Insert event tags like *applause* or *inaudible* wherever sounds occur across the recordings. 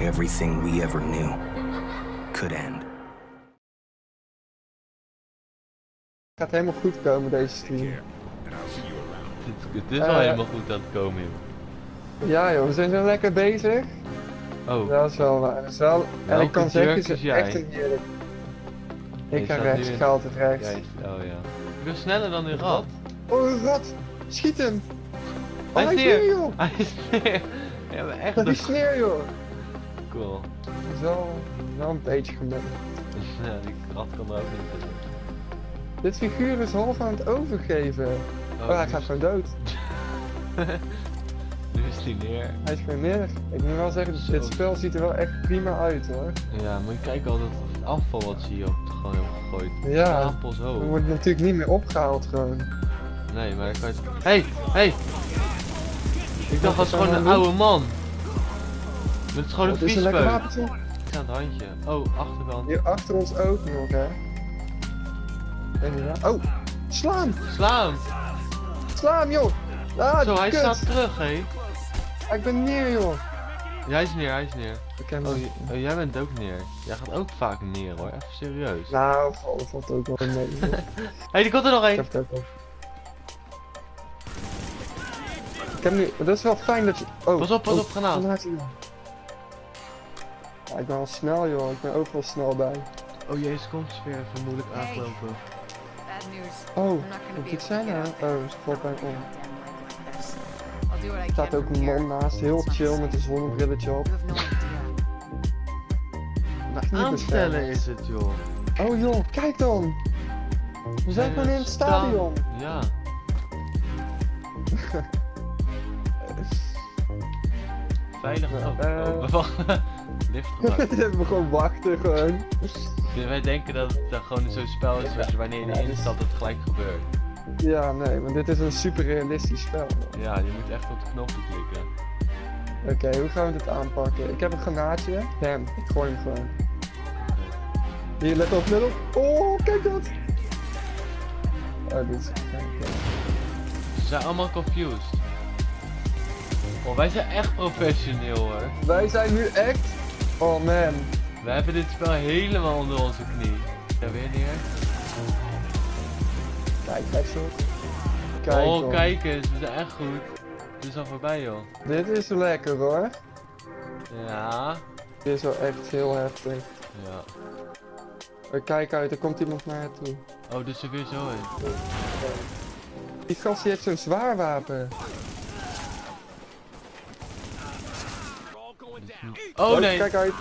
everything we ever knew could end. Gaat helemaal goed komen deze stream. Het, het is Eh, wel helemaal goed aan het komen, joh. Ja joh, we zijn zo lekker bezig. Oh, Dat is wel waar. Dat is wel... En ik kan zeggen, het is jij? echt een heerlijk. Je Ik ga rechts, ik ga altijd rechts. jij oh ja. Ik ben sneller dan een rat. Oh, een rat! Schiet hem! Oh, Hij hij is neer. Hij is neer. Ja, maar echt Dat is neer joh! Cool. Dat is wel, wel een beetje gemeen. *laughs* Ja, die rat kan er ook niet tussen. Dit figuur is half aan het overgeven. Oh, hij nu gaat gewoon dood. *laughs* Nu is hij neer. Hij is gewoon neer. Ik moet wel zeggen, Zo. dit spel ziet er wel echt prima uit hoor. Ja, moet je kijken al dat afval wat ze hier op gewoon hebben gegooid. Ja, Appels worden natuurlijk niet meer opgehaald gewoon. Nee, maar dan kan je... Hey, hey! Ik dacht dat is was gewoon een oude man. Het is gewoon een Het is een lekker viespeuk. Ik aan het handje. Oh, achterkant. Hier achter ons ook nog hè. Oh! Sla hem! Sla hem! Sla hem joh! Ah, Zo, hij kut. staat terug, hé. Ik ben neer joh! Ja, hij is neer, hij is neer. Ik Oh, oh, jij bent ook neer. Jij gaat ook vaak neer hoor, even serieus. Nou, valt, valt ook wel mee. Hé, *laughs* hey, die komt er nog één. Ik heb nu, dat is wel fijn dat je... Oh, Pas op, pas oh, op, granaat. Ik ben al snel joh, ik ben overal snel bij. Oh jezus, komt ze weer even moeilijk aangelopen. Bad news. Oh, dit able zijn nou? there Oh, ze valt bij om. Er staat ook een man naast, heel chill met een zonnebrilletje op. Aanstellen is het joh. Oh joh, kijk dan! We zijn gewoon in het stadion! Ja. *laughs* Veilig. Oh, Eh. oh, *laughs* wacht. Lift *laughs* hebben we gewoon wachten gewoon. Wij denken dat het gewoon zo'n spel is waar wanneer je erin stapt het gelijk gebeurt. Ja, nee, maar dit is een super realistisch spel. Ja, je moet echt op de knoppen klikken. Oké, hoe gaan we dit aanpakken? Ik heb een granaatje. Bam, ik gooi hem gewoon. Hier, let op, let op. Oh, kijk dat! Oh, dit is... oké. Ze zijn allemaal confused. Oh, wij zijn echt professioneel hoor. Wij zijn nu echt... Oh man. We hebben dit spel helemaal onder onze knie. Ja, weer neer. Kijk, kijk zo. Kijk oh, kijk eens, we zijn echt goed. Het is al voorbij joh. Dit is lekker hoor. Ja. Dit is wel echt heel heftig. Ja. Oh, kijk uit, er komt iemand naar toe. Oh, dus er weer zo in. Die gast die heeft zo'n zwaar wapen. Oh nee, Kijk uit.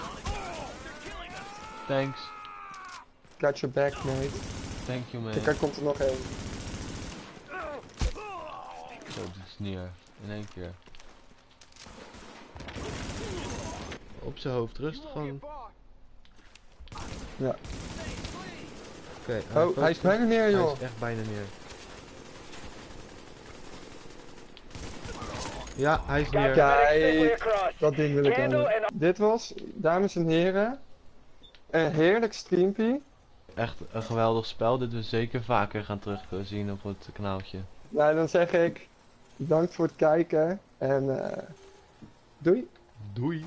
thanks. Got your back, mate. Thank you man. Kijk, daar komt er nog één. Zo, dit is neer. In één keer. Op zijn hoofd, rustig gewoon. Ja. Oké. Oh, hij is bijna neer, Hij joh. is echt bijna neer. Ja, hij is neer. Kijk, dat ding wil ik hebben. Dit was, dames en heren, een heerlijk streampie. Echt een geweldig spel. Dit we zeker vaker gaan terugzien op het kanaaltje. Nou, dan zeg ik bedankt voor het kijken en eh doei. Doei.